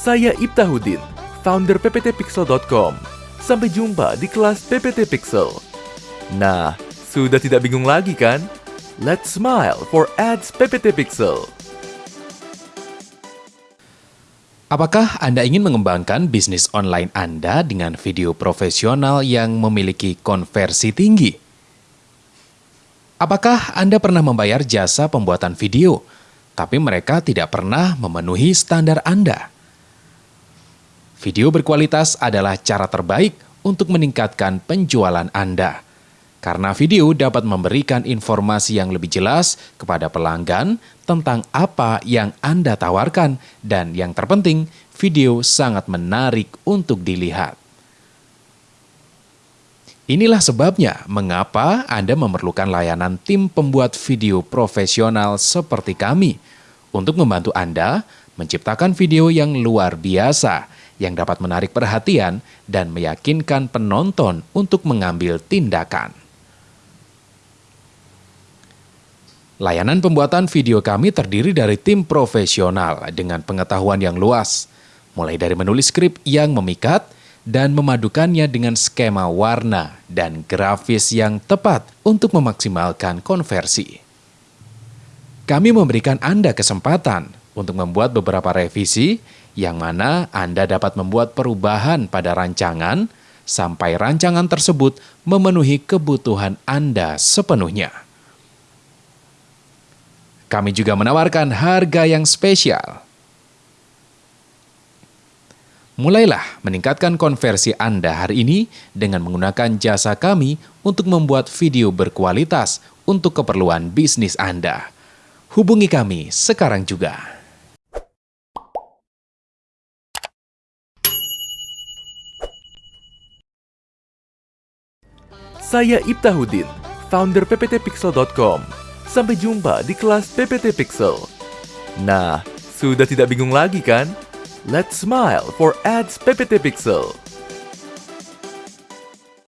Saya Ibtahudin, founder pptpixel.com. Sampai jumpa di kelas PPT Pixel. Nah, sudah tidak bingung lagi kan? Let's smile for ads PPT Pixel. Apakah Anda ingin mengembangkan bisnis online Anda dengan video profesional yang memiliki konversi tinggi? Apakah Anda pernah membayar jasa pembuatan video, tapi mereka tidak pernah memenuhi standar Anda? Video berkualitas adalah cara terbaik untuk meningkatkan penjualan Anda. Karena video dapat memberikan informasi yang lebih jelas kepada pelanggan tentang apa yang Anda tawarkan dan yang terpenting, video sangat menarik untuk dilihat. Inilah sebabnya mengapa Anda memerlukan layanan tim pembuat video profesional seperti kami untuk membantu Anda menciptakan video yang luar biasa yang dapat menarik perhatian dan meyakinkan penonton untuk mengambil tindakan. Layanan pembuatan video kami terdiri dari tim profesional dengan pengetahuan yang luas, mulai dari menulis skrip yang memikat dan memadukannya dengan skema warna dan grafis yang tepat untuk memaksimalkan konversi. Kami memberikan Anda kesempatan untuk membuat beberapa revisi yang mana Anda dapat membuat perubahan pada rancangan sampai rancangan tersebut memenuhi kebutuhan Anda sepenuhnya. Kami juga menawarkan harga yang spesial. Mulailah meningkatkan konversi Anda hari ini dengan menggunakan jasa kami untuk membuat video berkualitas untuk keperluan bisnis Anda. Hubungi kami sekarang juga. Saya Ibtahudin, founder pptpixel.com. Sampai jumpa di kelas PPT Pixel. Nah, sudah tidak bingung lagi kan? Let's smile for ads PPT Pixel.